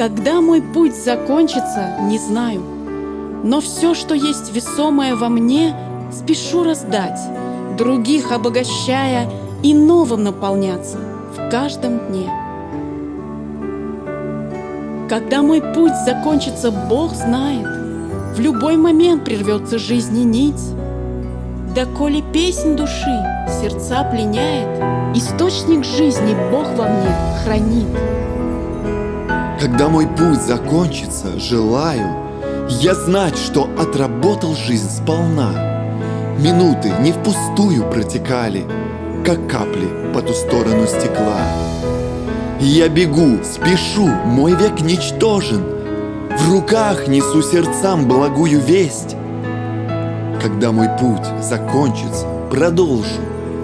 Когда мой путь закончится, не знаю, но все, что есть весомое во мне, спешу раздать, других обогащая и новым наполняться в каждом дне. Когда мой путь закончится, Бог знает, в любой момент прервется жизни нить. Да коли песнь души сердца пленяет, Источник жизни Бог во мне хранит. Когда мой путь закончится, желаю Я знать, что отработал жизнь сполна Минуты не впустую протекали Как капли по ту сторону стекла. Я бегу, спешу, мой век ничтожен. В руках несу сердцам благую весть. Когда мой путь закончится, продолжу.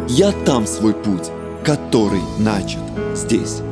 Я там свой путь, который начат здесь